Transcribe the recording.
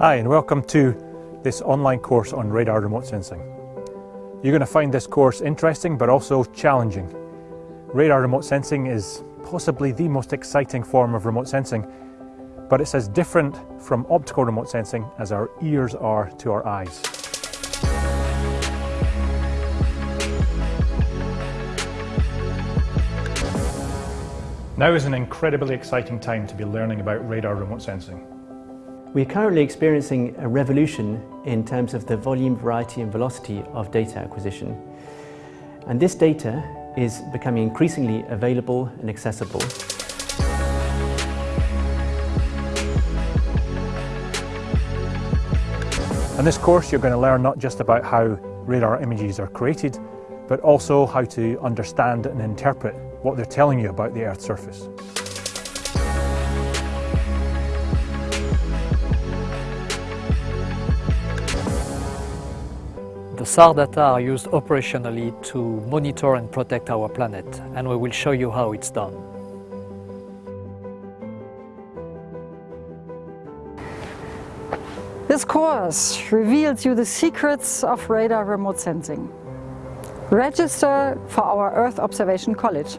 Hi and welcome to this online course on radar remote sensing. You're going to find this course interesting but also challenging. Radar remote sensing is possibly the most exciting form of remote sensing but it's as different from optical remote sensing as our ears are to our eyes. Now is an incredibly exciting time to be learning about radar remote sensing. We're currently experiencing a revolution in terms of the volume, variety and velocity of data acquisition. And this data is becoming increasingly available and accessible. In this course you're going to learn not just about how radar images are created, but also how to understand and interpret what they're telling you about the Earth's surface. The SAR data are used operationally to monitor and protect our planet, and we will show you how it's done. This course reveals you the secrets of radar remote sensing. Register for our Earth Observation College.